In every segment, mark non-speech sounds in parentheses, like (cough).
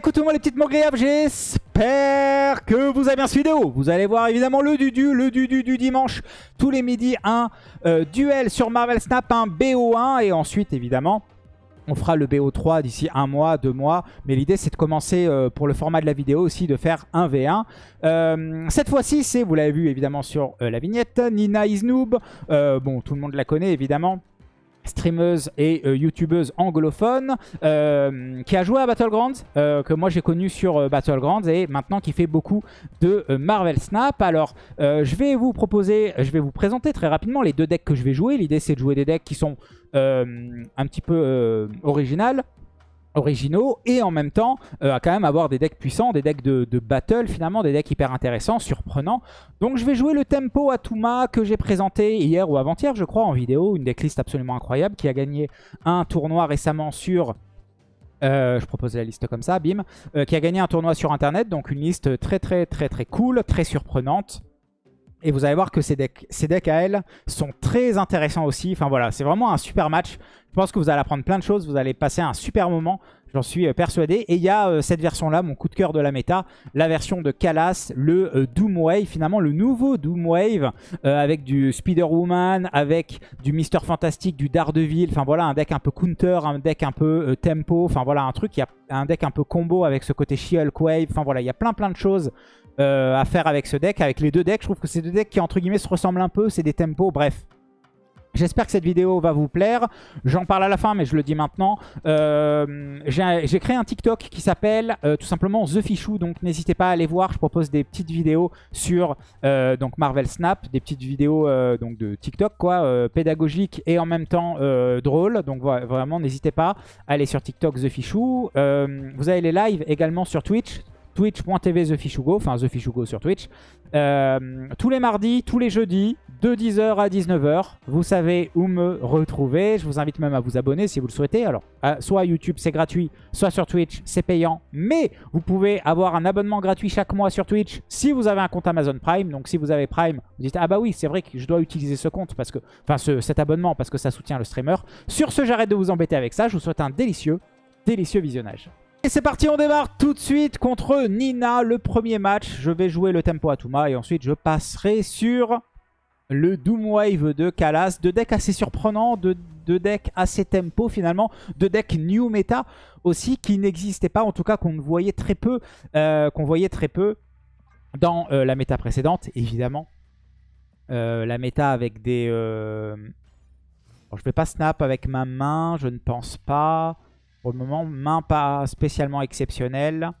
écoute moi les petites mots agréables, j'espère que vous avez bien cette vidéo. Vous allez voir évidemment le du le du du dimanche, tous les midis, un euh, duel sur Marvel Snap, un BO1 et ensuite évidemment on fera le BO3 d'ici un mois, deux mois. Mais l'idée, c'est de commencer euh, pour le format de la vidéo aussi, de faire un V1. Euh, cette fois-ci, c'est, vous l'avez vu évidemment sur la vignette, Nina Isnoob. bon, tout le monde la connaît évidemment streameuse et euh, youtubeuse anglophone euh, qui a joué à Battlegrounds, euh, que moi j'ai connu sur Battlegrounds et maintenant qui fait beaucoup de Marvel Snap. Alors je vais vous proposer, je vais vous présenter très rapidement les deux decks que je vais jouer. L'idée c'est de jouer des decks qui sont un petit peu originales originaux et en même temps euh, à quand même avoir des decks puissants, des decks de, battle finalement, des decks hyper intéressants, surprenants. Donc je vais jouer le Tempo Atuma que j'ai présenté hier ou avant-hier je crois en vidéo, une decklist absolument incroyable qui a gagné un tournoi récemment sur... Euh, je propose la liste comme ça, bim. Euh, qui a gagné un tournoi sur internet, donc une liste très très très très cool, très surprenante. Et vous allez voir que ces decks, ces decks à elle sont très intéressants aussi. Enfin voilà, c'est vraiment un super match. Je pense que vous allez apprendre plein de choses. Vous allez passer un super moment. J'en suis euh, persuadé. Et il y a euh, cette version-là, mon coup de cœur de la méta. La version de Kalas, le euh, Doom Wave. Finalement, le nouveau Doom Wave. avec du Spider-Woman, avec du Mister Fantastic, du Daredevil. Enfin voilà, un deck un peu counter, un deck un peu tempo. Enfin voilà, un truc. Il y a un deck un peu combo avec ce côté She-Hulk Wave. Enfin voilà, il y a plein plein de choses à faire avec ce deck. Avec les deux decks, je trouve que c'est deux decks qui, entre guillemets, se ressemblent un peu. C'est des tempos, bref. J'espère que cette vidéo va vous plaire. J'en parle à la fin, mais je le dis maintenant. Euh, j'ai créé un TikTok qui s'appelle euh, tout simplement The Fichou. Donc n'hésitez pas à aller voir. Je propose des petites vidéos sur donc Marvel Snap. Des petites vidéos donc de TikTok, quoi, pédagogiques et en même temps drôles. Donc vraiment, n'hésitez pas à aller sur TikTok The Fichou. vous avez les lives également sur Twitch twitch.tv TheFishugo, enfin TheFishugo sur Twitch. Euh, tous les mardis, tous les jeudis, de 10h à 19h. Vous savez où me retrouver. Je vous invite même à vous abonner si vous le souhaitez. Alors, soit YouTube, c'est gratuit, soit sur Twitch, c'est payant. Mais vous pouvez avoir un abonnement gratuit chaque mois sur Twitch si vous avez un compte Amazon Prime. Donc, si vous avez Prime, vous dites « Ah bah oui, c'est vrai que je dois utiliser ce compte, parce que, enfin cet abonnement, parce que ça soutient le streamer. » Sur ce, j'arrête de vous embêter avec ça. Je vous souhaite un délicieux, délicieux visionnage. Et c'est parti, on démarre tout de suite contre Nina, le premier match. Je vais jouer le tempo Atuma et ensuite je passerai sur le Doom Wave de Kalas. Deux decks assez surprenants, deux, decks assez tempo finalement, deux decks new meta aussi qui n'existaient pas, en tout cas qu'on voyait très peu, euh, qu'on voyait très peu dans euh, la méta précédente, évidemment. Euh, la méta avec des... Bon, je vais pas snap avec ma main, je ne pense pas. Pour le moment, main pas spécialement exceptionnelle.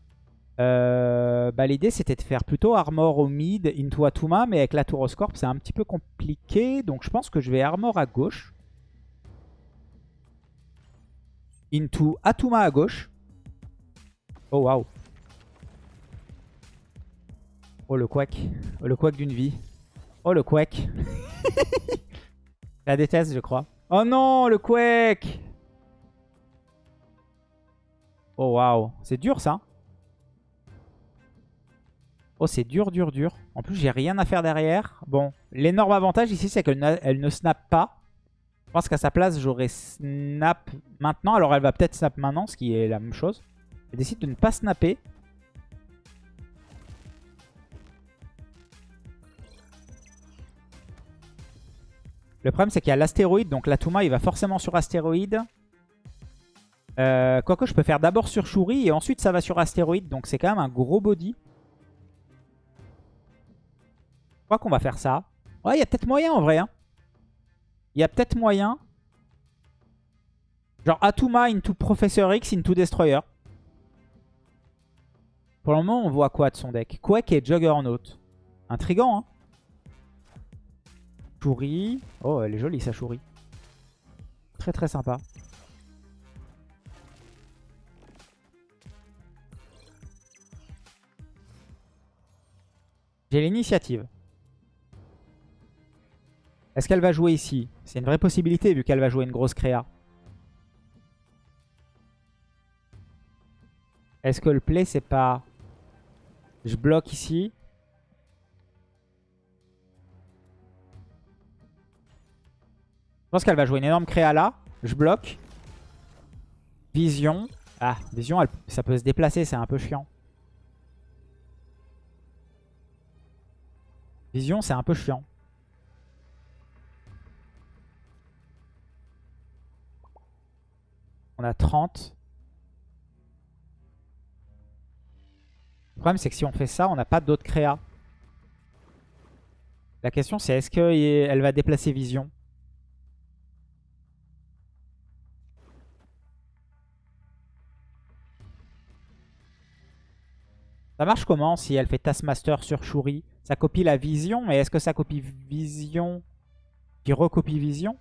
Euh, bah, L'idée, c'était de faire plutôt Armor au mid, into Atuma, mais avec la tour au scorp, c'est un petit peu compliqué. Donc je pense que je vais Armor à gauche. Into Atuma à gauche. Oh, waouh. Oh, le quack. Oh, le quack d'une vie. Oh, le quack. (laughs) la déteste, je crois. Oh non, le quack Oh waouh, c'est dur ça. Oh c'est dur, dur, dur. En plus j'ai rien à faire derrière. Bon, l'énorme avantage ici c'est qu'elle ne snap pas. Je pense qu'à sa place j'aurais snap maintenant. Alors elle va peut-être snap maintenant, ce qui est la même chose. Elle décide de ne pas snapper. Le problème c'est qu'il y a l'astéroïde, donc l'Atuma il va forcément sur astéroïde. Euh, quoique je peux faire d'abord sur Shuri et ensuite ça va sur Astéroïde. Donc c'est quand même un gros body. Je crois qu'on va faire ça. Ouais, il y a peut-être moyen en vrai. Hein. Il y a peut-être moyen. Genre Atuma into Professor X into Destroyer. Pour le moment, on voit quoi de son deck? Quake et Juggernaut. Intrigant, hein Shuri. Oh, elle est jolie, sa Shuri. Très très sympa. J'ai l'initiative. Est-ce qu'elle va jouer ici? C'est une vraie possibilité vu qu'elle va jouer une grosse créa. Est-ce que le play c'est pas... Je bloque ici? Je pense qu'elle va jouer une énorme créa là. Je bloque. Vision. Ah, vision, ça peut se déplacer, c'est un peu chiant. Vision, c'est un peu chiant. On a 30. Le problème, c'est que si on fait ça, on n'a pas d'autres créa. La question, c'est est-ce qu'elle va déplacer Vision? Ça marche comment si elle fait Taskmaster sur Shuri? Ça copie la vision, mais est-ce que ça copie vision qui recopie vision?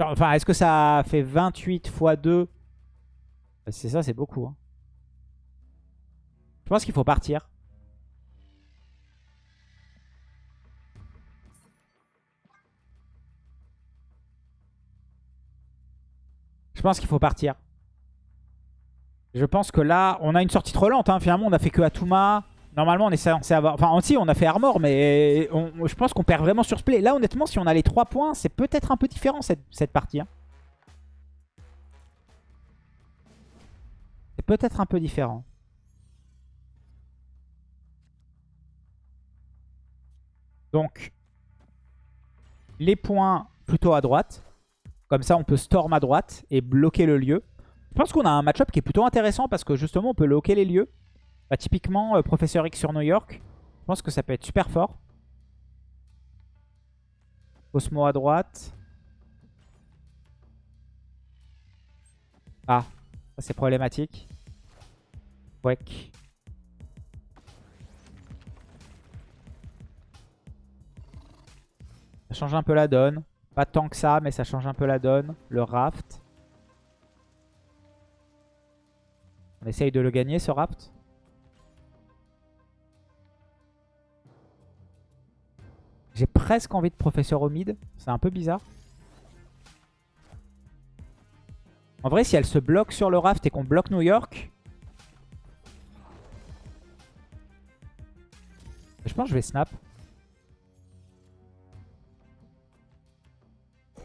Enfin, est-ce que ça fait 28 x 2 C'est ça, c'est beaucoup. Hein. Je pense qu'il faut partir. Je pense qu'il faut partir. Je pense que là, on a une sortie trop lente. Hein. Finalement, on a fait que Atuma. Normalement, on est censé avoir... Enfin, si, on a fait Armor, mais je pense qu'on perd vraiment sur ce play. Là, honnêtement, si on a les 3 points, c'est peut-être un peu différent, cette, partie. Hein. C'est peut-être un peu différent. Donc, les points plutôt à droite. Comme ça, on peut storm à droite et bloquer le lieu. Je pense qu'on a un match-up qui est plutôt intéressant parce que justement, on peut loquer les lieux. Bah, typiquement, euh, Professeur X sur New York. Je pense que ça peut être super fort. Osmo à droite. Ah, ça c'est problématique. Quake. Ça change un peu la donne. Pas tant que ça, mais ça change un peu la donne. Le raft. On essaye de le gagner ce raft. Presque envie de professeur au mid. C'est un peu bizarre. En vrai, si elle se bloque sur le raft et qu'on bloque New York... Je pense que je vais snap. Je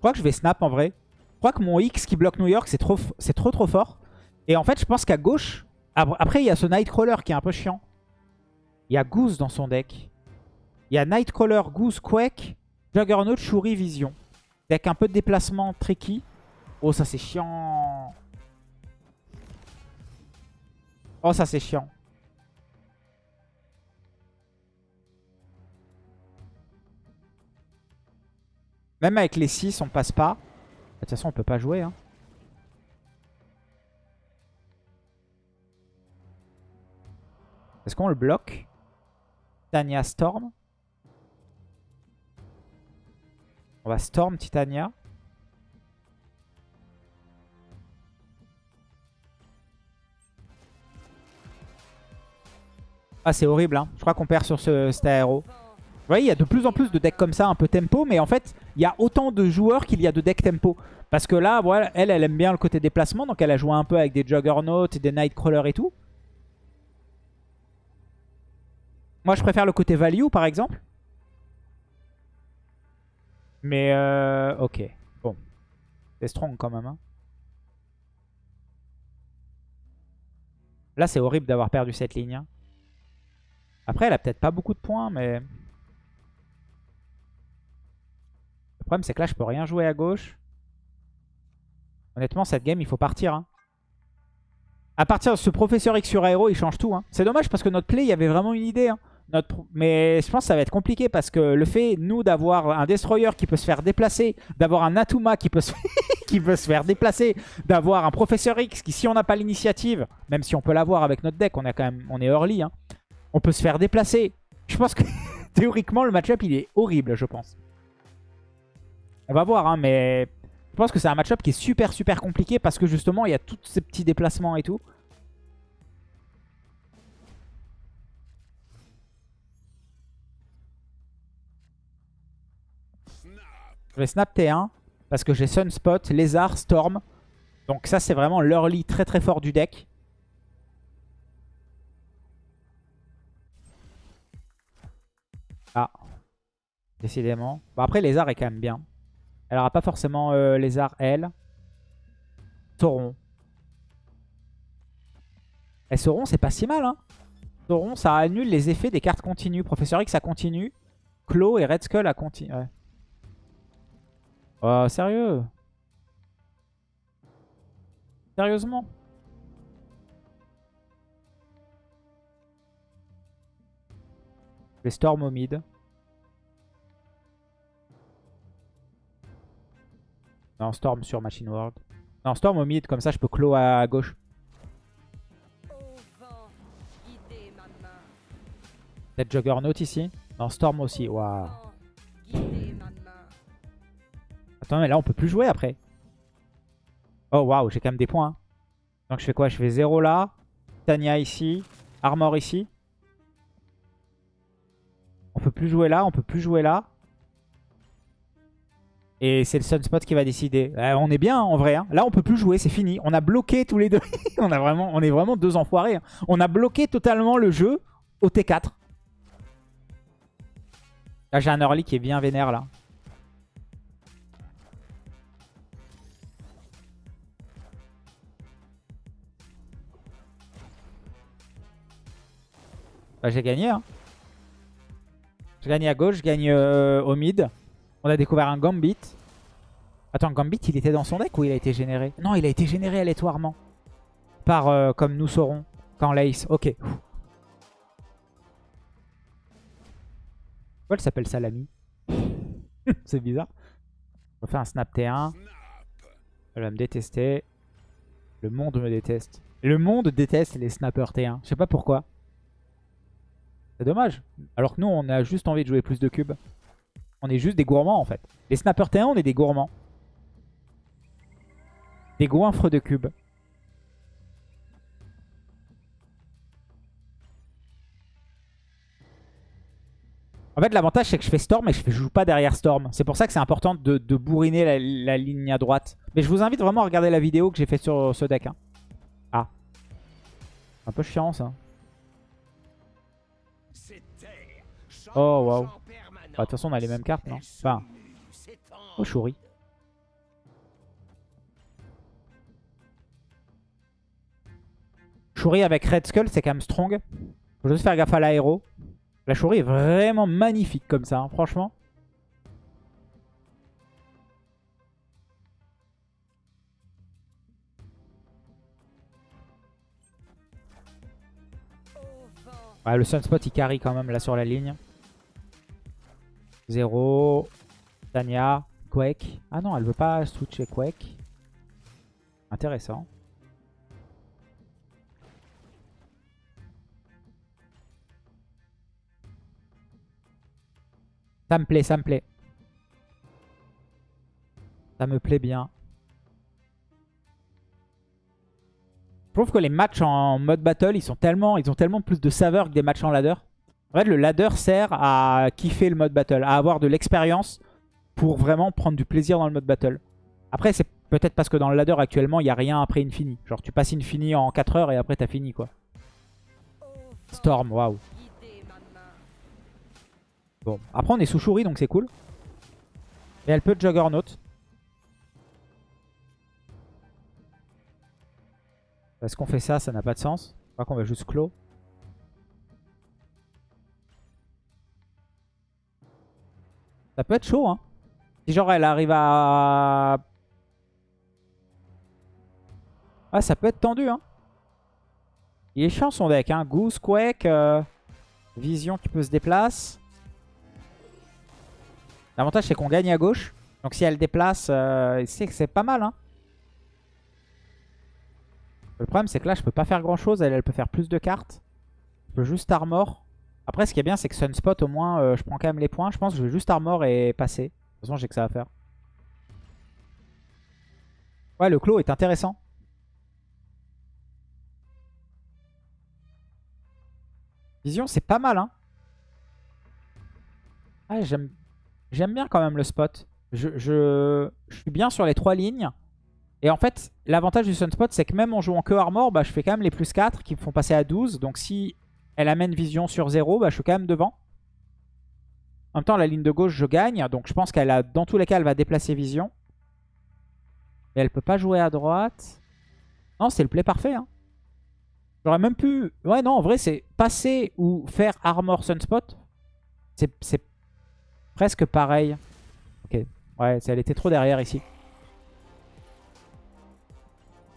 crois que je vais snap en vrai. Je crois que mon X qui bloque New York, c'est trop, trop trop fort. Et en fait, je pense qu'à gauche... Après, il y a ce Nightcrawler qui est un peu chiant. Il y a Goose dans son deck. Il y a Nightcrawler, Goose, Quake, Juggernaut, Shuri, Vision. Deck un peu de déplacement tricky. Oh, ça c'est chiant. Oh, ça c'est chiant. Même avec les 6, on passe pas. De toute façon, on peut pas jouer. Hein. Est-ce qu'on le bloque? Titania Storm. On va Storm Titania. Ah, c'est horrible. Hein. Je crois qu'on perd sur ce, cet aéro. Vous voyez, il y a de plus en plus de decks comme ça, un peu tempo. Mais en fait, il y a autant de joueurs qu'il y a de decks tempo. Parce que là, voilà, elle, elle aime bien le côté déplacement. Donc elle a joué un peu avec des Juggernauts des Nightcrawlers et tout. Moi, je préfère le côté value, par exemple. Mais, euh, ok. Bon. C'est strong quand même. Hein. Là, c'est horrible d'avoir perdu cette ligne. Hein. Après, elle a peut-être pas beaucoup de points, mais... Le problème, c'est que là, je peux rien jouer à gauche. Honnêtement, cette game, il faut partir. Hein. À partir de ce professeur X sur aéro, il change tout. Hein. C'est dommage parce que notre play, il y avait vraiment une idée. Hein. Notre... Mais je pense que ça va être compliqué parce que le fait, nous, d'avoir un Destroyer qui peut se faire déplacer, d'avoir un Atuma qui peut se, (laughs) qui peut se faire déplacer, d'avoir un Professeur X qui, si on n'a pas l'initiative, même si on peut l'avoir avec notre deck, on, a quand même, on est early, on peut se faire déplacer. Je pense que (laughs) théoriquement, le match-up, il est horrible, je pense. On va voir, hein, mais je pense que c'est un match-up qui est super super compliqué parce que justement, il y a tous ces petits déplacements et tout. Je vais snap T1 parce que j'ai Sunspot, Lézard, Storm. Donc ça, c'est vraiment l'early très très fort du deck. Ah, décidément. Bon, après, Lézard est quand même bien. Elle aura pas forcément euh, Lézard, elle. Sauron. Et Sauron, c'est pas si mal. Hein. Sauron, ça annule les effets des cartes continues. Professeur X, ça continue. Claw et Red Skull, à continue. Oh, sérieux? Sérieusement? Les Storm au mid. Non, Storm sur Machine World. Non, Storm au mid, comme ça je peux claw à gauche. Peut-être Juggernaut ici? Non, Storm aussi. Waouh. Attends, mais là on peut plus jouer après. Oh waouh, j'ai quand même des points. Hein. Donc je fais quoi? Je fais 0 là. Tania ici. Armor ici. On peut plus jouer là, on peut plus jouer là. Et c'est le Sunspot qui va décider. Euh, on est bien en vrai. Hein. Là, on peut plus jouer, c'est fini. On a bloqué tous les deux. (laughs) on, a vraiment, est vraiment deux enfoirés. Hein. On a bloqué totalement le jeu au T4. Là, j'ai un early qui est bien vénère là. Bah, j'ai gagné. Hein. J'ai gagné à gauche, je gagne euh, au mid. On a découvert un Gambit. Attends, Gambit, il était dans son deck ou il a été généré? Non, il a été généré aléatoirement. Par, euh, comme nous saurons, quand l'Ace. Ok. Pourquoi elle s'appelle Salami? (laughs) C'est bizarre. On fait un snap T1. Elle va me détester. Le monde me déteste. Le monde déteste les snappers T1. Je sais pas pourquoi. C'est dommage. Alors que nous, on a juste envie de jouer plus de cubes. On est juste des gourmands en fait. Les snappers T1, on est des gourmands. Des goinfres de cubes. En fait, l'avantage, c'est que je fais Storm et je joue pas derrière Storm. C'est pour ça que c'est important de, bourriner la, ligne à droite. Mais je vous invite vraiment à regarder la vidéo que j'ai faite sur ce deck. Hein. Ah. Un peu chiant, ça. Oh, waouh. Bah, de toute façon, on a les mêmes cartes, non Enfin. Oh, Shuri. Shuri avec Red Skull, c'est quand même strong. Faut juste faire gaffe à l'aéro. La Shuri est vraiment magnifique comme ça, hein, franchement. le Sunspot il carry quand même là sur la ligne. 0. Tania. Quake. Ah non, elle veut pas switcher Quake. Intéressant. Ça me plaît, ça me plaît. Ça me plaît bien. Je trouve que les matchs en mode battle, ils, sont tellement, ils ont tellement plus de saveur que des matchs en ladder. En fait, le ladder sert à kiffer le mode battle, à avoir de l'expérience pour vraiment prendre du plaisir dans le mode battle. Après, c'est peut-être parce que dans le ladder actuellement, il n'y a rien après Infini. Genre, tu passes Infini en 4 heures et après, t'as fini, quoi. Storm, waouh. Bon, après, on est sous Shuri, donc c'est cool. Et elle peut Juggernaut. Est-ce qu'on fait ça Ça n'a pas de sens. Je crois qu'on va juste clos. Ça peut être chaud, hein. Si genre elle arrive à... Ah, ça peut être tendu, hein. Il est chiant son deck, hein. Goose, Quake, euh, Vision qui peut se déplacer. L'avantage, c'est qu'on gagne à gauche. Donc si elle déplace, euh, c'est pas mal, hein. Le problème, c'est que là, je peux pas faire grand-chose. Elle, elle peut faire plus de cartes. Je peux juste armor. Après, ce qui est bien, c'est que Sunspot, au moins, euh, je prends quand même les points. Je pense que je vais juste armor et passer. De toute façon, j'ai que ça à faire. Ouais, le clos est intéressant. Vision, c'est pas mal, hein. Ah, j'aime bien quand même le spot. Je, je, je suis bien sur les trois lignes. Et en fait, l'avantage du Sunspot, c'est que même en jouant que Armor, bah, je fais quand même les plus 4 qui me font passer à 12. Donc si elle amène Vision sur 0, bah, je suis quand même devant. En même temps, la ligne de gauche, je gagne. Donc je pense qu'elle a, dans tous les cas, elle va déplacer Vision. Mais elle peut pas jouer à droite. Non, c'est le play parfait. Hein. J'aurais même pu... Ouais, non, en vrai, c'est passer ou faire Armor Sunspot. C'est presque pareil. Ok. Ouais, elle était trop derrière ici.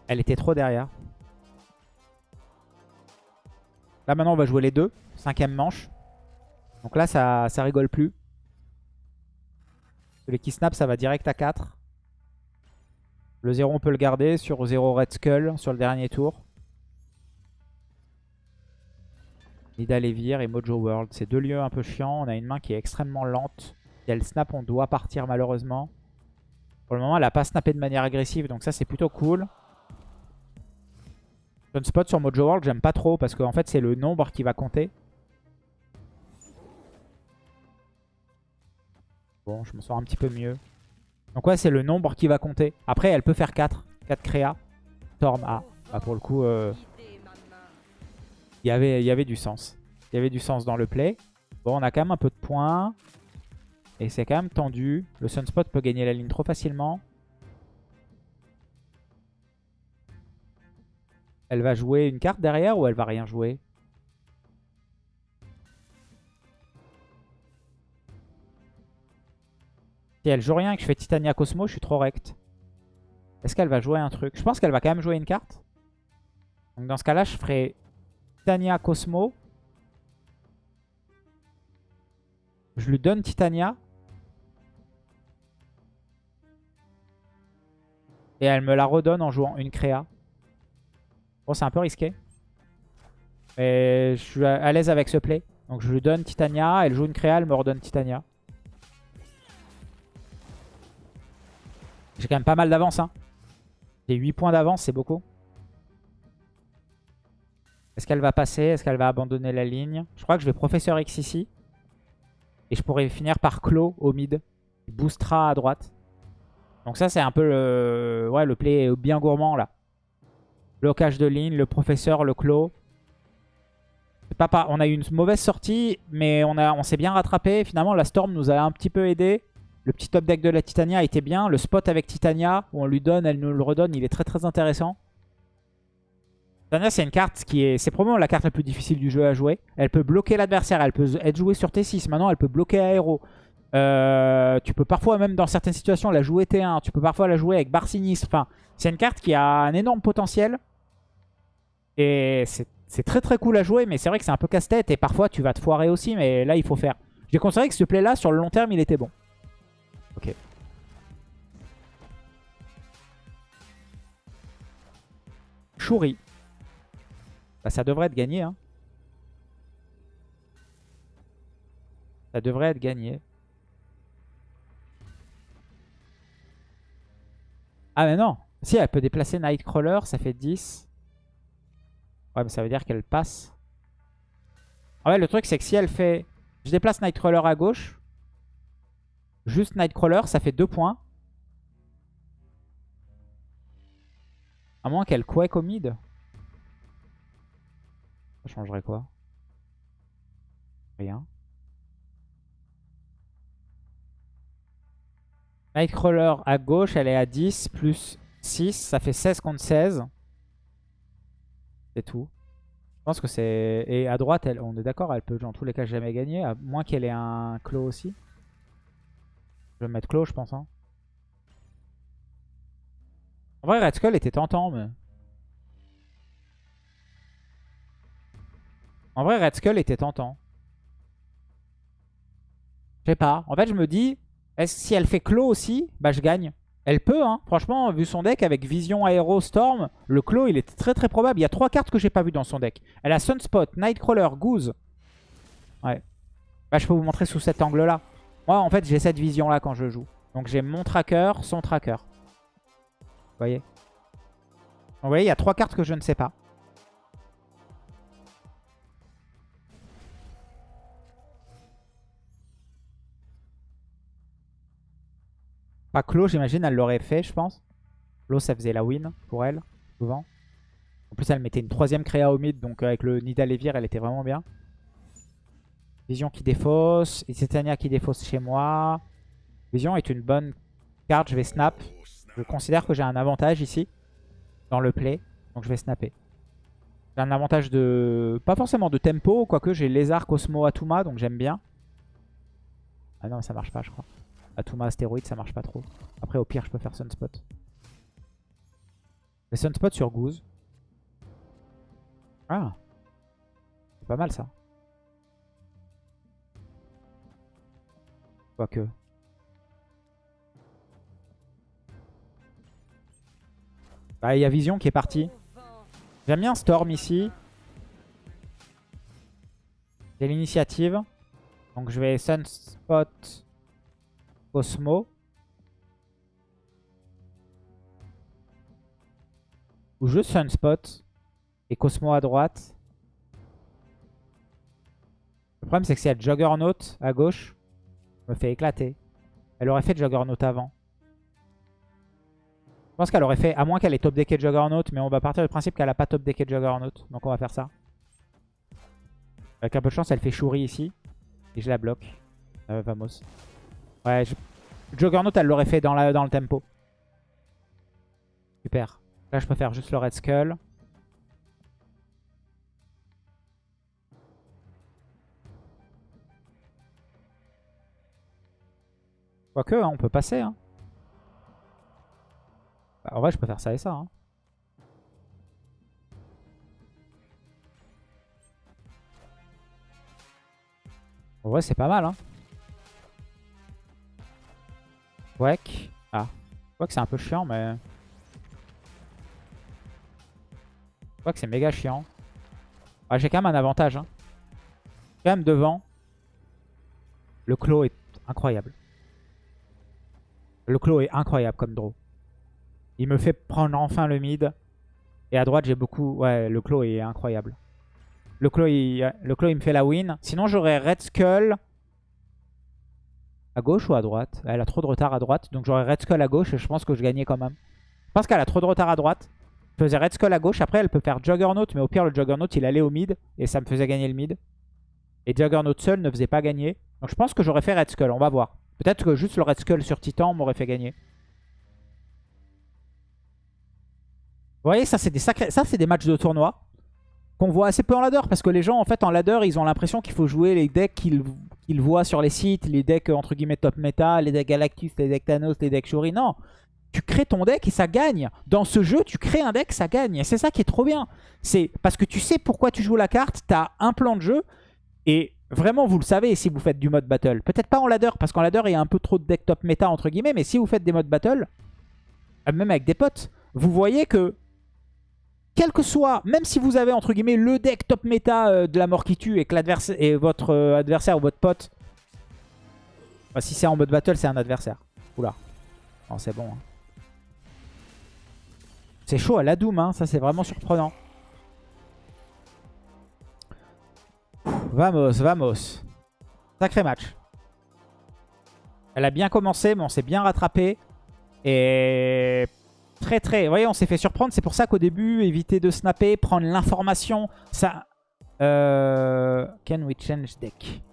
Elle était trop derrière. Là, maintenant, on va jouer les deux. Cinquième manche. Donc là, ça, ça rigole plus. Celui qui snap, ça va direct à 4. Le 0, on peut le garder sur 0 Red Skull sur le dernier tour. Nida et Mojo World. C'est deux lieux un peu chiants. On a une main qui est extrêmement lente. Si elle snap, on doit partir malheureusement. Pour le moment, elle n'a pas snappé de manière agressive. Donc ça, c'est plutôt cool. Spot sur Mojo World, j'aime pas trop parce qu'en fait, c'est le nombre qui va compter. Bon, je me sens un petit peu mieux. Donc ouais, c'est le nombre qui va compter. Après, elle peut faire 4. 4 créa. Storm A. Bah, pour le coup, euh, y avait, il y avait du sens. Il y avait du sens dans le play. Bon, on a quand même un peu de points. Et c'est quand même tendu. Le Sunspot peut gagner la ligne trop facilement. Elle va jouer une carte derrière ou elle va rien jouer? Si elle joue rien et que je fais Titania Cosmo, je suis trop rect. Est-ce qu'elle va jouer un truc? Je pense qu'elle va quand même jouer une carte. Donc dans ce cas-là, je ferai Titania Cosmo. Je lui donne Titania. Et elle me la redonne en jouant une créa. C'est un peu risqué. Mais je suis à l'aise avec ce play. Donc je lui donne Titania, elle joue une créa, elle me redonne Titania. J'ai quand même pas mal d'avance. Hein. J'ai 8 points d'avance, c'est beaucoup. Est-ce qu'elle va passer? Est-ce qu'elle va abandonner la ligne? Je crois que je vais Professeur X ici. Et je pourrais finir par Clos au mid. Il boostera à droite. Donc ça, c'est un peu ouais, le play bien gourmand là. Blocage de ligne, le professeur, le clos. On a eu une mauvaise sortie, mais on, on s'est bien rattrapé. Finalement, la Storm nous a un petit peu aidé. Le petit top deck de la Titania était bien. Le spot avec Titania, où on lui donne, elle nous le redonne, il est très très intéressant. Titania, c'est une carte qui est... C'est probablement la carte la plus difficile du jeu à jouer. Elle peut bloquer l'adversaire, elle peut être jouée sur T6. Maintenant, elle peut bloquer Aéro. Euh, tu peux parfois, même dans certaines situations, la jouer T1. Tu peux parfois la jouer avec Bar Sinistre. Enfin, c'est une carte qui a un énorme potentiel. Et c'est très très cool à jouer, mais c'est vrai que c'est un peu casse-tête. Et parfois, tu vas te foirer aussi, mais là, il faut faire. J'ai considéré que ce play-là, sur le long terme, il était bon. Ok. Chouri. Bah, ça devrait être gagné. Hein. Ça devrait être gagné. Ah mais non Si, elle peut déplacer Nightcrawler, ça fait 10. Ouais, mais ça veut dire qu'elle passe. Ah ouais, le truc, c'est que si elle fait... Je déplace Nightcrawler à gauche. Juste Nightcrawler, ça fait 2 points. À moins qu'elle quake au mid. Ça changerait quoi? Rien. Nightcrawler à gauche, elle est à 10 plus 6. Ça fait 16 contre 16. Tout. Je pense que c'est... Et à droite, elle, on est d'accord, elle peut dans tous les cas jamais gagner. À moins qu'elle ait un clos aussi. Je vais mettre clos, je pense. Hein. En vrai, Red Skull était tentant, mais... En vrai, Red Skull était tentant. Je sais pas. En fait, je me dis, si elle fait clos aussi, bah je gagne. Elle peut, hein. Franchement, vu son deck avec Vision, Aero, Storm, le clos, il est très très probable. Il y a trois cartes que j'ai pas vues dans son deck. Elle a Sunspot, Nightcrawler, Goose. Ouais. Bah, je peux vous montrer sous cet angle-là. Moi, en fait, j'ai cette vision-là quand je joue. Donc, j'ai mon tracker, son tracker. Vous voyez? Vous voyez, il y a trois cartes que je ne sais pas. Pas Clos, j'imagine, elle l'aurait fait, je pense. Clos, ça faisait la win pour elle, souvent. En plus, elle mettait une troisième créa au mid, donc avec le Nida Levir, elle était vraiment bien. Vision qui défausse, Titania qui défausse chez moi. Vision est une bonne carte, je vais snap. Je considère que j'ai un avantage ici, dans le play. Donc je vais snapper. J'ai un avantage de... Pas forcément de tempo, quoique j'ai Lézard, Cosmo, Atuma, donc j'aime bien. Ah non, ça marche pas, je crois. Atuma, Astéroïde, ça marche pas trop. Après, au pire, je peux faire Sunspot. Mais Sunspot sur Goose. Ah C'est pas mal, ça. Quoique... Bah, il y a Vision qui est parti. J'aime bien Storm ici. J'ai l'initiative. Donc je vais Sunspot Cosmo. Ou juste Sunspot et Cosmo à droite. Le problème c'est que si elle Juggernaut à gauche, me fait éclater. Elle aurait fait Juggernaut avant. Je pense qu'elle aurait fait, à moins qu'elle ait top decké Juggernaut, mais on va partir du principe qu'elle a pas top decké Juggernaut. Donc on va faire ça. Avec un peu de chance, elle fait Shuri ici. Et je la bloque. Euh, vamos. Ouais, Juggernaut, elle l'aurait fait dans, la, dans le tempo. Super. Là, je peux faire juste le Red Skull. Quoique, hein, on peut passer. Hein. Bah, en vrai, je peux faire ça et ça. Hein. En vrai, c'est pas mal. Hein. Quack. Ah. Quack, c'est un peu chiant, mais... Quack, c'est méga chiant. Ah, J'ai quand même un avantage. Hein. Quand même devant. Le clos est incroyable. Le clos est incroyable comme draw. Il me fait prendre enfin le mid. Et à droite, j'ai beaucoup... Ouais, le clos est incroyable. Le clos, il... le clos, il me fait la win. Sinon, j'aurais Red Skull à gauche ou à droite? Elle a trop de retard à droite. Donc j'aurais Red Skull à gauche et je pense que je gagnais quand même. Je pense qu'elle a trop de retard à droite. Je faisais Red Skull à gauche. Après, elle peut faire Juggernaut. Mais au pire, le Juggernaut, il allait au mid. Et ça me faisait gagner le mid. Et Juggernaut seul ne faisait pas gagner. Donc je pense que j'aurais fait Red Skull. On va voir. Peut-être que juste le Red Skull sur Titan m'aurait fait gagner. Vous voyez, ça c'est des sacrés, ça c'est des matchs de tournoi qu'on voit assez peu en ladder parce que les gens en fait en ladder ils ont l'impression qu'il faut jouer les decks qu'ils voient sur les sites, les decks entre guillemets top meta, les decks Galactus, les decks Thanos, les decks Shuri. Non, tu crées ton deck et ça gagne. Dans ce jeu, tu crées un deck, ça gagne. Et c'est ça qui est trop bien. C'est parce que tu sais pourquoi tu joues la carte, tu as un plan de jeu et vraiment vous le savez si vous faites du mode battle. Peut-être pas en ladder parce qu'en ladder il y a un peu trop de deck top meta entre guillemets, mais si vous faites des modes battle, même avec des potes, vous voyez que quel que soit, même si vous avez entre guillemets le deck top méta euh, de la mort qui tue et que votre euh, adversaire ou votre pote, bah, si c'est en mode battle, c'est un adversaire. Oula, non c'est bon. Hein. C'est chaud à la Doom, hein. ça c'est vraiment surprenant. vamos, vamos. Sacré match. Elle a bien commencé, mais on s'est bien rattrapé. Et très très... Vous voyez, on s'est fait surprendre. C'est pour ça qu'au début, éviter de snapper, prendre l'information. Ça... Euh... Can we change deck?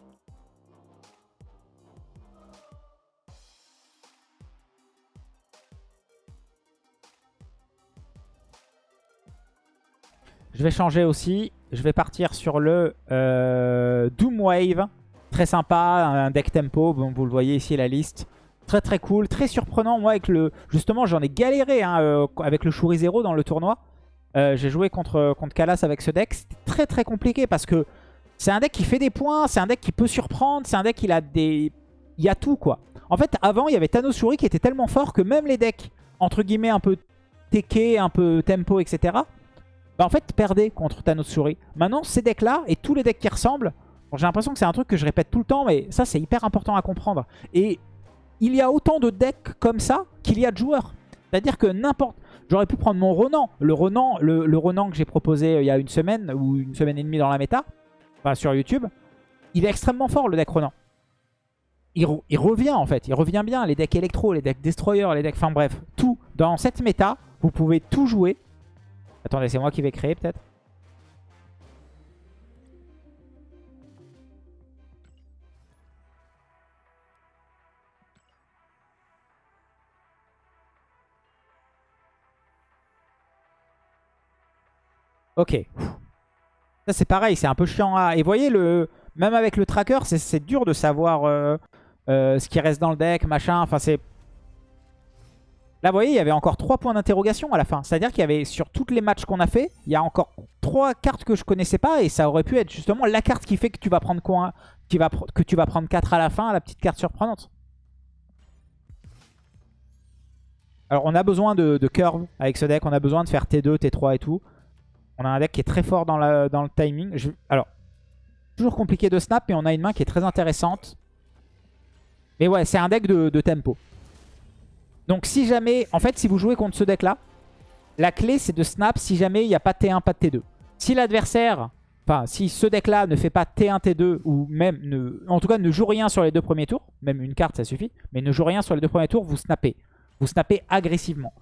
Je vais changer aussi. Je vais partir sur le euh, Doom Wave. Très sympa, un deck tempo. Vous le voyez ici la liste. Très très cool, très surprenant. Moi, avec le justement, j'en ai galéré hein, euh, avec le Shuri Zero dans le tournoi. Euh, j'ai joué contre, contre Kalas avec ce deck. C'était très très compliqué parce que c'est un deck qui fait des points, c'est un deck qui peut surprendre, c'est un deck qui a des... Il y a tout quoi. En fait, avant, il y avait Thanos Shuri qui était tellement fort que même les decks, entre guillemets, un peu teke, un peu tempo, etc. Bah en fait, perdaient contre Thanos Shuri. Maintenant, ces decks-là et tous les decks qui ressemblent, j'ai l'impression que c'est un truc que je répète tout le temps, mais ça, c'est hyper important à comprendre. Et il y a autant de decks comme ça qu'il y a de joueurs. C'est-à-dire que n'importe... J'aurais pu prendre mon Ronan. Le Ronan, que j'ai proposé euh, il y a une semaine ou une semaine et demie dans la méta, enfin sur YouTube, il est extrêmement fort le deck Ronan. Il, il, revient en fait, il revient bien. Les decks électro, les decks destroyer, les decks... Enfin bref, tout. Dans cette méta, vous pouvez tout jouer. Attendez, c'est moi qui vais créer peut-être Ok. Ça c'est pareil, c'est un peu chiant à... Et voyez, le... même avec le tracker, c'est dur de savoir euh, euh, ce qui reste dans le deck, machin. Enfin, c'est... Là, vous voyez, il y avait encore 3 points d'interrogation à la fin. C'est-à-dire qu'il y avait, sur toutes les matchs qu'on a fait, il y a encore 3 cartes que je connaissais pas. Et ça aurait pu être justement la carte qui fait que tu vas prendre quoi Que tu vas prendre 4 à la fin, la petite carte surprenante. Alors, on a besoin de, curve avec ce deck. On a besoin de faire T2, T3 et tout. On a un deck qui est très fort dans, le timing. alors, toujours compliqué de snap, mais on a une main qui est très intéressante. Mais ouais, c'est un deck de tempo. Donc si jamais, en fait, si vous jouez contre ce deck-là, la clé c'est de snap si jamais il n'y a pas T1, pas de T2. Si l'adversaire, enfin si ce deck-là ne fait pas T1, T2, ou même, ne, en tout cas ne joue rien sur les deux premiers tours, même une carte ça suffit, mais ne joue rien sur les deux premiers tours, vous snappez. Vous snappez agressivement.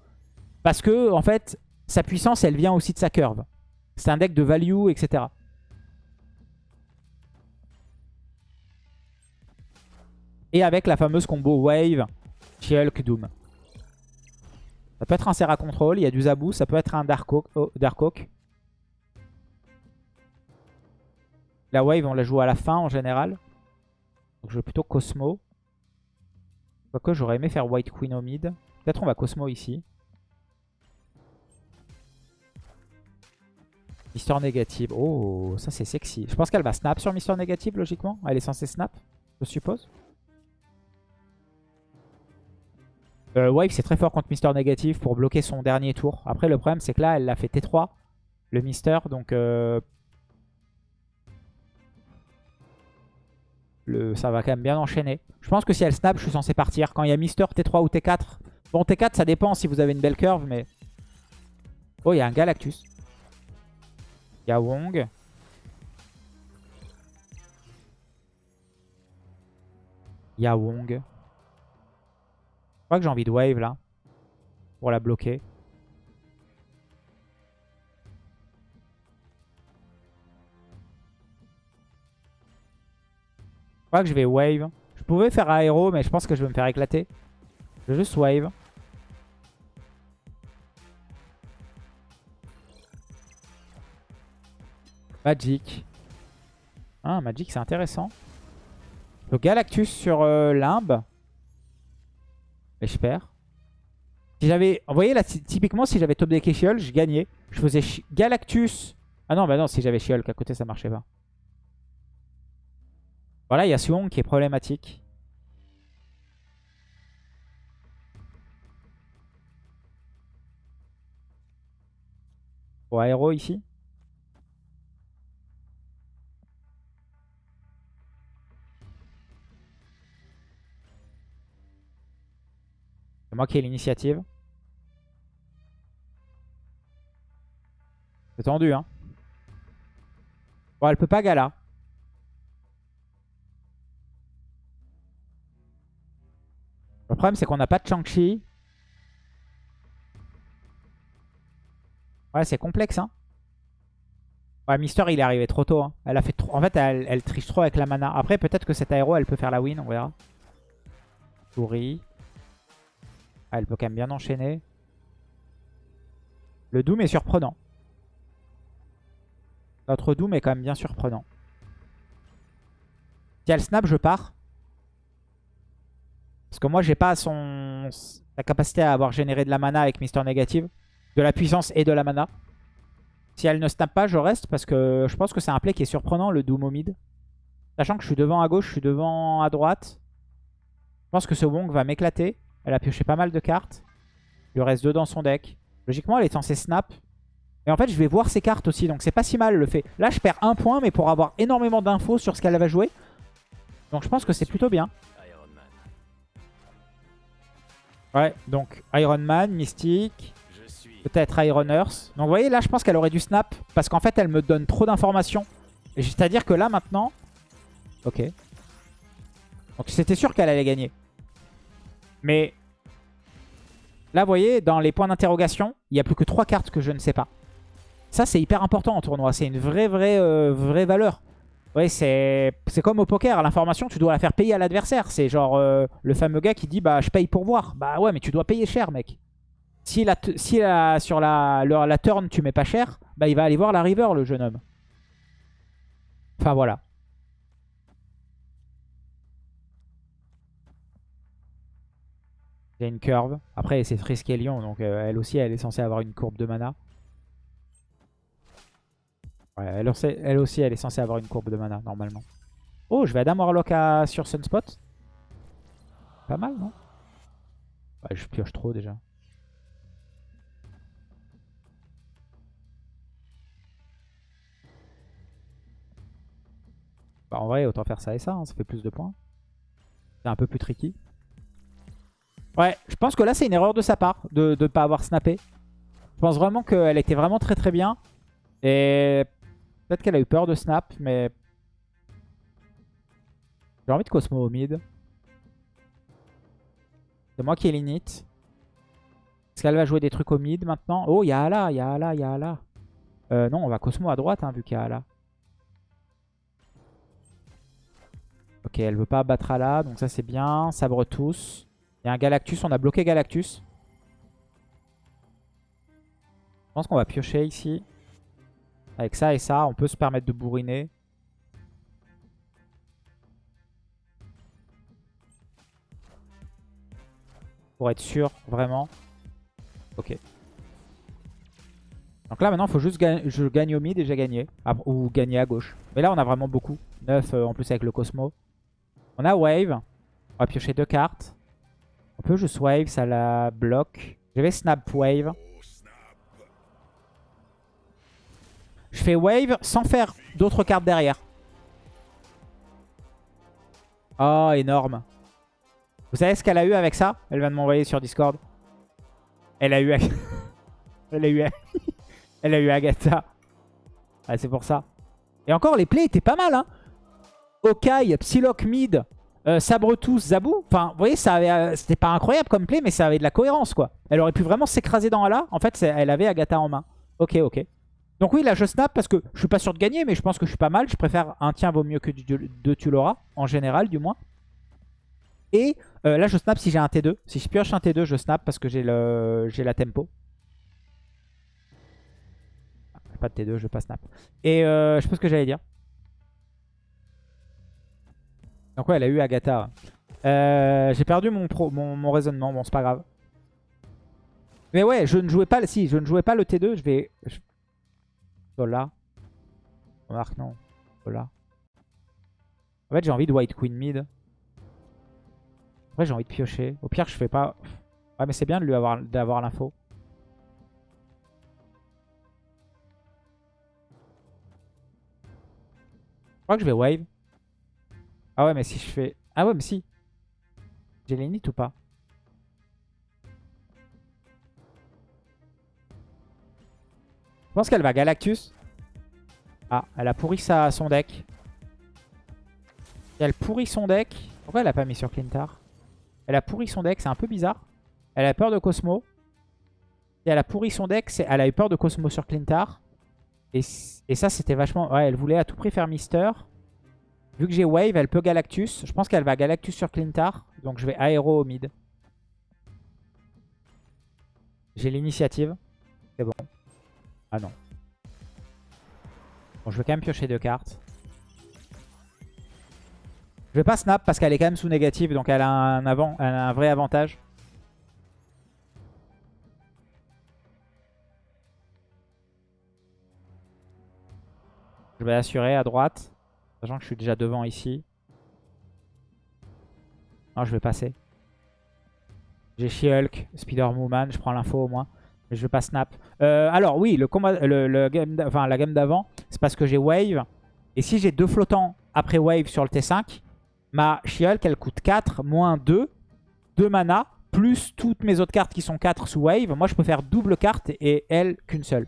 Parce que, en fait, sa puissance, elle vient aussi de sa curve. C'est un deck de value, etc. Et avec la fameuse combo Wave, Shulk, Doom. Ça peut être un Serra Control, il y a du Zabou, ça peut être un Dark Oak. Oh, la Wave, on la joue à la fin en général. Donc je vais plutôt Cosmo. Quoique j'aurais aimé faire White Queen au mid. Peut-être on va Cosmo ici. Mister Négative. Oh, ça c'est sexy. Je pense qu'elle va snap sur Mister Négative logiquement. Elle est censée snap, je suppose. Euh, Wave, c'est très fort contre Mister Négatif pour bloquer son dernier tour. Après, le problème, c'est que là, elle l'a fait T3, le Mister. Donc, euh, le... ça va quand même bien enchaîner. Je pense que si elle snap, je suis censé partir. Quand il y a Mister, T3 ou T4. Bon, T4, ça dépend si vous avez une belle curve, mais... Oh, il y a un Galactus. Il y a Wong. Je crois que j'ai envie de wave là. Pour la bloquer. Je crois que je vais wave. Je pouvais faire aéro, mais je pense que je vais me faire éclater. Je vais juste wave. Magic. Ah, Magic, c'est intéressant. Le Galactus sur euh, Limbe. Et je perds. Si j'avais... Vous voyez là, typiquement, si j'avais top deck Shiol, je gagnais. Je faisais Galactus. Ah non, bah non, si j'avais Shiol, qu'à côté ça marchait pas. Voilà, il y a Suong qui est problématique. Pour aéro ici? Moi qui ai l'initiative. C'est tendu, hein. Bon, elle peut pas Gala. Le problème, c'est qu'on n'a pas de Chang-Chi. Ouais, c'est complexe, hein. Ouais, Mister, il est arrivé trop tôt. Hein. Elle a fait. En fait, elle, elle triche trop avec la mana. Après, peut-être que cette aéro, elle peut faire la win, on verra. Souris. Ah, elle peut quand même bien enchaîner. Le Doom est surprenant. Notre Doom est quand même bien surprenant. Si elle snap, je pars. Parce que moi, j'ai pas son sa capacité à avoir généré de la mana avec Mister Négative. De la puissance et de la mana. Si elle ne snap pas, je reste parce que je pense que c'est un play qui est surprenant, le Doom au mid. Sachant que je suis devant à gauche, je suis devant à droite. Je pense que ce Wong va m'éclater. Elle a pioché pas mal de cartes. Il reste deux dans son deck. Logiquement, elle est censée snap. Et en fait, je vais voir ses cartes aussi. Donc, c'est pas si mal le fait. Là, je perds un point, mais pour avoir énormément d'infos sur ce qu'elle va jouer. Donc, je pense que c'est plutôt bien. Ouais, donc Iron Man, Mystique, peut-être Iron Earth. Donc vous voyez, là je pense qu'elle aurait dû snap parce qu'en fait elle me donne trop d'informations. C'est-à-dire que là maintenant... Ok. Donc c'était sûr qu'elle allait gagner. Mais là, vous voyez, dans les points d'interrogation, il n'y a plus que 3 cartes que je ne sais pas. Ça, c'est hyper important en tournoi. C'est une vraie, vraie, euh, vraie valeur. Ouais, c'est comme au poker. L'information, tu dois la faire payer à l'adversaire. C'est genre euh, le fameux gars qui dit bah je paye pour voir. Bah ouais, mais tu dois payer cher, mec. Si, la, si la, sur la, la, turn, tu mets pas cher, bah il va aller voir la river, le jeune homme. Enfin, voilà. Il une curve. Après, c'est Triskelion, donc euh, elle aussi, elle est censée avoir une courbe de mana. Ouais, elle, aussi, elle aussi, elle est censée avoir une courbe de mana, normalement. Oh, je vais Adam Warlock à, sur Sunspot. Pas mal, non? Ouais, Je pioche trop, déjà. Bah, en vrai, autant faire ça et ça, hein, ça fait plus de points. C'est un peu plus tricky. Ouais, je pense que là, c'est une erreur de sa part de ne pas avoir snappé. Je pense vraiment qu'elle était vraiment très très bien. Et peut-être qu'elle a eu peur de snap, mais... J'ai envie de Cosmo au mid. C'est moi qui ai l'init. Est-ce qu'elle va jouer des trucs au mid maintenant? Oh, il y a Ala, il y a Ala, il y a Ala. Euh, non, on va Cosmo à droite, hein, vu qu'il y a Ala. Ok, elle veut pas battre Ala, donc ça c'est bien. Sabre tous. Il y a un Galactus, on a bloqué Galactus. Je pense qu'on va piocher ici. Avec ça et ça, on peut se permettre de bourriner. Pour être sûr, vraiment. Ok. Donc là, maintenant, il faut juste que je gagne au mid et j'ai gagné. ou gagner à gauche. Mais là, on a vraiment beaucoup. 9 euh, en plus avec le Cosmo. On a Wave. On va piocher deux cartes. On peut juste Wave, ça la bloque. Je vais Snap Wave. Je fais Wave sans faire d'autres cartes derrière. Oh, énorme. Vous savez ce qu'elle a eu avec ça? Elle vient de m'envoyer sur Discord. Elle a eu... (laughs) Elle a eu... (laughs) Elle a eu Agatha. Ah, c'est pour ça. Et encore, les plays étaient pas mal. Hein Okai, Psylocke mid, euh, Sabre Zabou. Enfin, vous voyez, euh, c'était pas incroyable comme play, mais ça avait de la cohérence, quoi. Elle aurait pu vraiment s'écraser dans Ala. En fait, elle avait Agatha en main. Ok, ok. Donc oui, là, je snap parce que je suis pas sûr de gagner, mais je pense que je suis pas mal. Je préfère un tien vaut mieux que deux tu l'auras, en général, du moins. Et euh, là, je snap si j'ai un T2. Si je pioche un T2, je snap parce que j'ai la tempo. Pas de T2, je vais pas snap. Et euh, je sais pas ce que j'allais dire. Donc ouais, elle a eu Agatha. Euh, j'ai perdu mon, mon, raisonnement. Bon, c'est pas grave. Mais ouais, je ne jouais pas, si, je ne jouais pas le T2. Je vais... Voilà. Marc, non. Voilà. En fait, j'ai envie de White Queen mid. Après, j'ai envie de piocher. Au pire, je fais pas... Ouais, mais c'est bien de lui avoir d'avoir l'info. Je crois que je vais wave. Ah ouais, mais si je fais... Ah ouais, mais si. J'ai l'init ou pas? Je pense qu'elle va Galactus. Ah, elle a pourri sa, son deck. elle pourrit son deck. Pourquoi elle a pas mis sur Clintar? Elle a pourri son deck, c'est un peu bizarre. Elle a peur de Cosmo. Et elle a pourri son deck, elle a eu peur de Cosmo sur Clintar. Et, ça, c'était vachement... Ouais, elle voulait à tout prix faire Mister. Vu que j'ai Wave, elle peut Galactus. Je pense qu'elle va Galactus sur Clintar. Donc je vais Aéro au mid. J'ai l'initiative. C'est bon. Ah non. Bon, je vais quand même piocher deux cartes. Je vais pas snap parce qu'elle est quand même sous négative, donc elle a un, avant, elle a un vrai avantage. Je vais assurer à droite, sachant que je suis déjà devant ici. Non, je vais passer. J'ai She-Hulk, Spider-Woman, je prends l'info au moins. Mais je vais pas snap. Euh, alors oui, le combat, le, la game d'avant, c'est parce que j'ai Wave. Et si j'ai deux flottants après Wave sur le T5, Ma She-Hulk, elle coûte 4, moins 2. 2 mana, plus toutes mes autres cartes qui sont 4 sous Wave. Moi, je peux faire double carte et elle qu'une seule.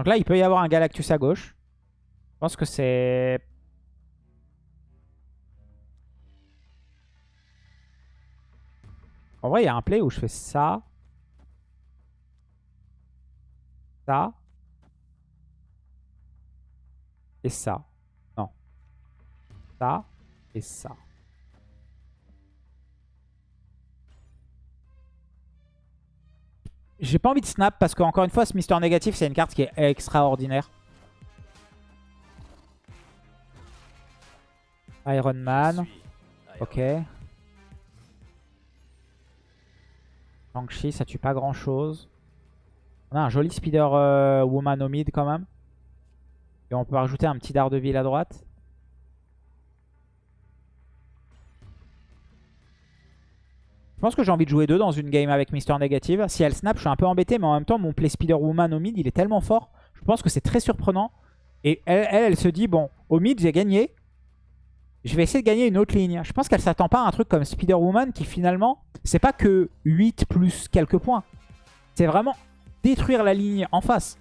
Donc là, il peut y avoir un Galactus à gauche. Je pense que c'est En vrai, il y a un play où je fais ça. Ça. et ça. Non. Ça et ça. J'ai pas envie de snap parce qu'encore une fois, ce Mister Négatif, c'est une carte qui est extraordinaire. Iron Man. Ok. Shang-Chi, ça tue pas grand chose. On a un joli Spider euh, Woman au mid quand même. Et on peut rajouter un petit Daredevil à droite. Je pense que j'ai envie de jouer deux dans une game avec Mister Negative. Si elle snap, je suis un peu embêté, mais en même temps, mon play Spider-Woman au mid, il est tellement fort. Je pense que c'est très surprenant. Et elle, elle, se dit, bon, au mid, j'ai gagné. Je vais essayer de gagner une autre ligne. Je pense qu'elle s'attend pas à un truc comme Spider-Woman qui finalement, c'est pas que 8 plus quelques points. C'est vraiment détruire la ligne en face.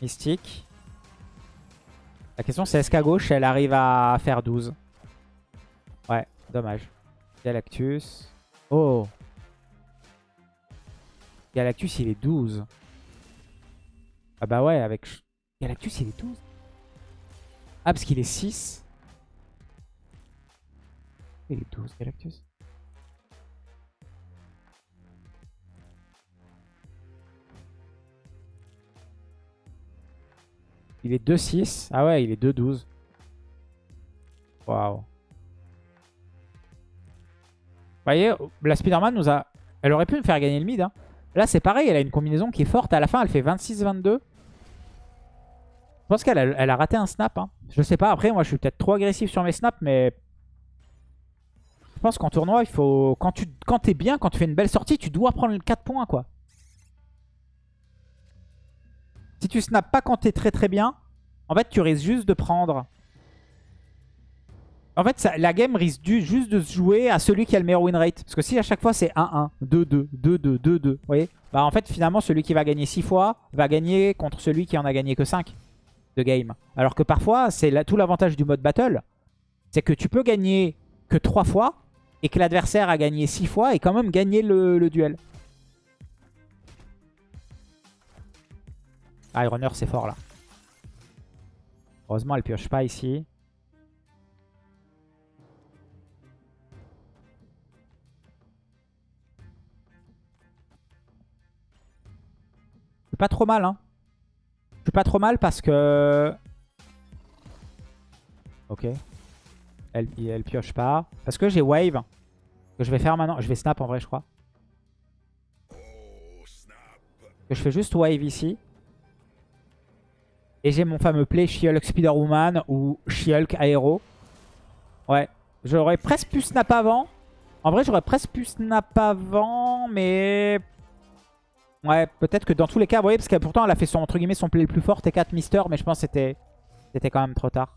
Mystique. La question c'est est-ce qu'à gauche elle arrive à faire 12 Ouais, dommage. Galactus. Oh Galactus, il est 12. Ah bah ouais, avec... Galactus, il est 12. Ah, parce qu'il est 6. Il est 12, Galactus. Il est 2-6. Ah ouais, il est 2-12. Waouh voyez, la Spider-Man nous a... Elle aurait pu me faire gagner le mid. Hein. Là, c'est pareil, elle a une combinaison qui est forte. À la fin, elle fait 26-22. Je pense qu'elle a, raté un snap. Hein. Je sais pas, après, moi, je suis peut-être trop agressif sur mes snaps, mais... Je pense qu'en tournoi, il faut... Quand tu quand bien, quand tu fais une belle sortie, tu dois prendre 4 points, quoi. Si tu snaps pas quand t'es très très bien, en fait, tu risques juste de prendre en fait, la game risque juste de se jouer à celui qui a le meilleur win rate. Parce que si à chaque fois c'est 1-1, 2-2, 2-2, 2-2, vous voyez Bah en fait, finalement, celui qui va gagner 6 fois va gagner contre celui qui en a gagné que 5 de game. Alors que parfois, c'est tout l'avantage du mode battle. C'est que tu peux gagner que 3 fois et que l'adversaire a gagné 6 fois et quand même gagner le, le duel. Ah, Runner, c'est fort là. Heureusement, elle pioche pas ici. Pas trop mal, hein. Je suis pas trop mal parce que... Ok. Elle, elle pioche pas. Parce que j'ai wave. Que je vais faire maintenant. Je vais snap en vrai, je crois. Que je fais juste wave ici. Et j'ai mon fameux play She-Hulk Spider-Woman ou She-Hulk Aero. Ouais. J'aurais presque pu snap avant. En vrai, j'aurais presque pu snap avant, mais Ouais, peut-être que dans tous les cas, vous voyez, parce que pourtant elle a fait son, entre guillemets, son play le plus fort, T4 Mister, mais je pense que c'était quand même trop tard.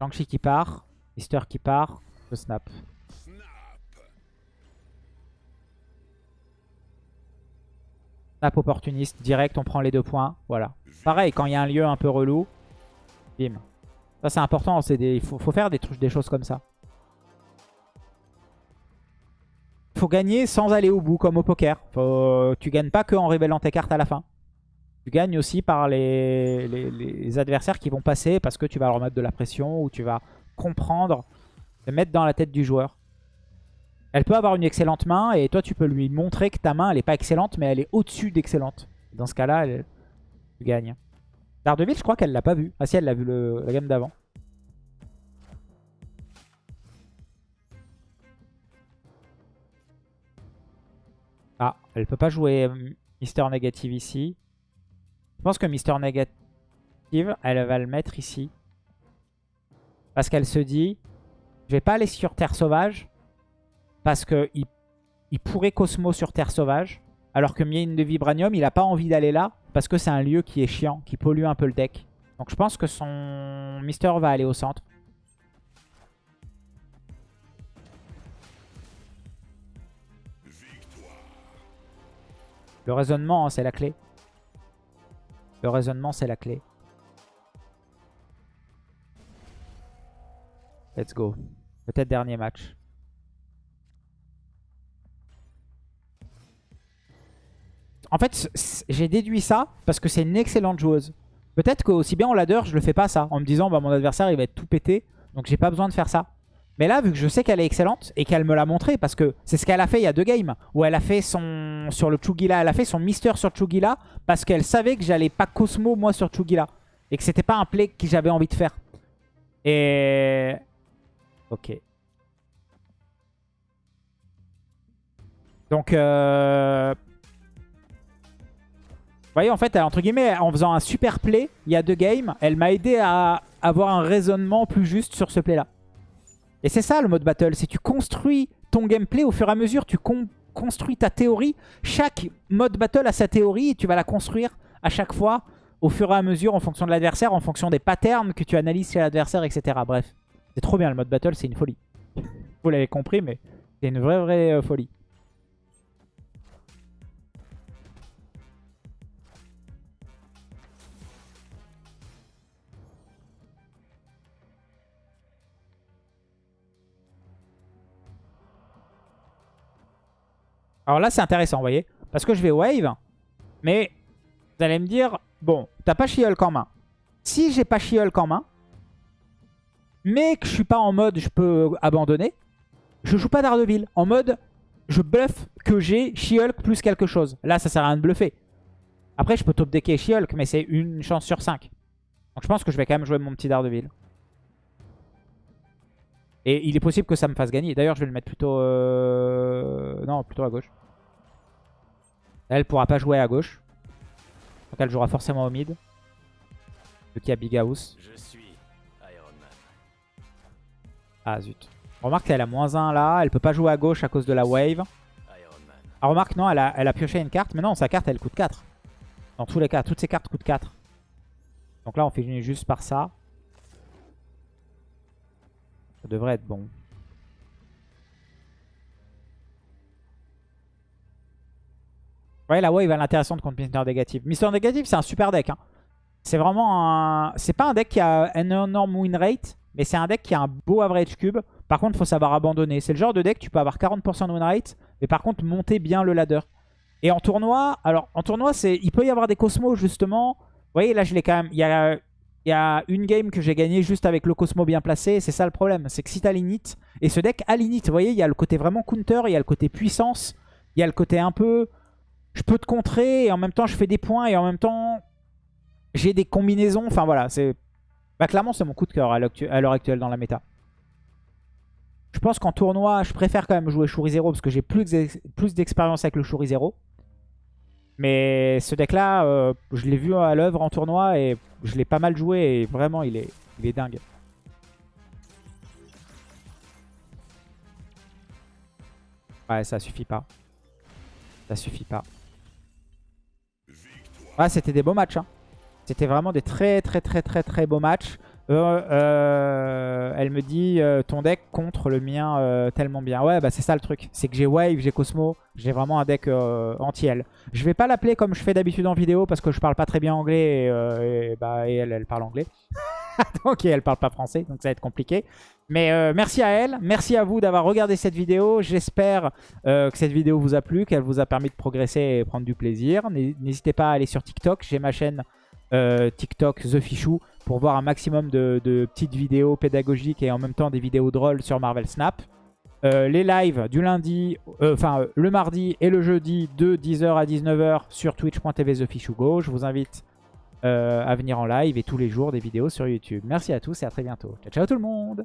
Shang-Chi qui part, Mister qui part, je snap. Snap opportuniste, direct, on prend les deux points, voilà. Pareil, quand il y a un lieu un peu relou, bim. Ça c'est important, il faut, faut faire des, des choses comme ça. Gagner sans aller au bout, comme au poker. Faut... Tu gagnes pas que en révélant tes cartes à la fin. Tu gagnes aussi par les, adversaires qui vont passer parce que tu vas leur mettre de la pression ou tu vas comprendre, te mettre dans la tête du joueur. Elle peut avoir une excellente main et toi tu peux lui montrer que ta main elle est pas excellente mais elle est au-dessus d'excellente. Dans ce cas-là, tu gagnes. Daredevil, je crois qu'elle l'a pas vu. Ah si, elle l'a vu la gamme d'avant. Elle peut pas jouer euh, Mister Négative ici. Je pense que Mister Négative, elle va le mettre ici. Parce qu'elle se dit, je vais pas aller sur Terre Sauvage. Parce qu'il il pourrait Cosmo sur Terre Sauvage. Alors que Mine de Vibranium, il a pas envie d'aller là. Parce que c'est un lieu qui est chiant, qui pollue un peu le deck. Donc je pense que son Mister va aller au centre. Le raisonnement, hein, c'est la clé. Le raisonnement, c'est la clé. Let's go. Peut-être dernier match. En fait, j'ai déduit ça parce que c'est une excellente joueuse. Peut-être qu'aussi bien en ladder, je le fais pas ça. En me disant, bah, mon adversaire, il va être tout pété. Donc j'ai pas besoin de faire ça. Mais là, vu que je sais qu'elle est excellente et qu'elle me l'a montré, parce que c'est ce qu'elle a fait il y a deux games, où elle a fait son... Sur le Chugila, elle a fait son Mister sur Chugila, parce qu'elle savait que j'allais pas Cosmo, moi, sur Chugila. Et que c'était pas un play que j'avais envie de faire. Et... Ok. Donc, euh... Vous voyez, en fait, entre guillemets, en faisant un super play, il y a deux games, elle m'a aidé à avoir un raisonnement plus juste sur ce play-là. Et c'est ça le mode battle, c'est tu construis ton gameplay au fur et à mesure, tu construis ta théorie. Chaque mode battle a sa théorie et tu vas la construire à chaque fois au fur et à mesure en fonction de l'adversaire, en fonction des patterns que tu analyses chez l'adversaire, etc. Bref, c'est trop bien le mode battle, c'est une folie. (laughs) Vous l'avez compris, mais c'est une vraie, vraie euh, folie. Alors là, c'est intéressant, vous voyez. Parce que je vais wave. Mais vous allez me dire, bon, t'as pas She-Hulk en main. Si j'ai pas She-Hulk en main, mais que je suis pas en mode je peux abandonner, je joue pas Daredevil. En mode, je bluffe que j'ai She-Hulk plus quelque chose. Là, ça sert à rien de bluffer. Après, je peux top decker She-Hulk, mais c'est une chance sur 5. Donc je pense que je vais quand même jouer mon petit Daredevil. Et il est possible que ça me fasse gagner. D'ailleurs, je vais le mettre plutôt... Euh... Non, plutôt à gauche. Elle pourra pas jouer à gauche. Donc elle jouera forcément au mid. Donc il y a Big House. Je suis Iron Man. Ah zut. Remarque qu'elle a moins 1 là. Elle peut pas jouer à gauche à cause de la wave. Ah remarque non, elle a, elle a pioché une carte. Mais non, sa carte elle coûte 4. Dans tous les cas, toutes ces cartes coûtent 4. Donc là on fait juste par ça. Ça devrait être bon. Ouais, la wave elle est intéressante contre Mister Négatif. Mister Négatif, c'est un super deck. Hein. C'est vraiment un... C'est pas un deck qui a un énorme win rate, mais c'est un deck qui a un beau average cube. Par contre, il faut savoir abandonner. C'est le genre de deck, tu peux avoir 40% de win rate, mais par contre, monter bien le ladder. Et en tournoi, alors en tournoi, il peut y avoir des cosmos justement. Vous voyez, là, je l'ai quand même... Il y a il y a une game que j'ai gagné juste avec le Cosmo bien placé. C'est ça le problème. C'est que si t'as l'init, et ce deck a l'init, vous voyez, il y a le côté vraiment counter, il y a le côté puissance, il y a le côté un peu... Je peux te contrer et en même temps je fais des points et en même temps j'ai des combinaisons. Enfin voilà, c'est... Bah clairement c'est mon coup de cœur à l'heure actuelle dans la méta. Je pense qu'en tournoi, je préfère quand même jouer Shuri 0 parce que j'ai plus d'expérience avec le Shuri 0. Mais ce deck-là, euh, je l'ai vu à l'œuvre en tournoi et je l'ai pas mal joué et vraiment, il est, il est dingue. Ouais, ça suffit pas. Ça suffit pas. Ouais, c'était des beaux matchs. Hein. C'était vraiment des très très très très très beaux matchs. Euh, euh, elle me dit euh, ton deck contre le mien tellement bien. Ouais, bah c'est ça le truc. C'est que j'ai Wave, j'ai Cosmo, j'ai vraiment un deck anti-elle. Je vais pas l'appeler comme je fais d'habitude en vidéo parce que je parle pas très bien anglais et, bah, elle, elle parle anglais. (laughs) donc elle parle pas français, donc ça va être compliqué. Mais merci à elle, merci à vous d'avoir regardé cette vidéo. J'espère que cette vidéo vous a plu, qu'elle vous a permis de progresser et prendre du plaisir. N'hésitez pas à aller sur TikTok, j'ai ma chaîne TikTok The Fichou pour voir un maximum de, petites vidéos pédagogiques et en même temps des vidéos drôles sur Marvel Snap. Euh, les lives du lundi, euh, enfin le mardi et le jeudi de 10h à 19h sur twitch.tv TheFishuGo. Je vous invite euh, à venir en live et tous les jours des vidéos sur YouTube. Merci à tous et à très bientôt. Ciao ciao tout le monde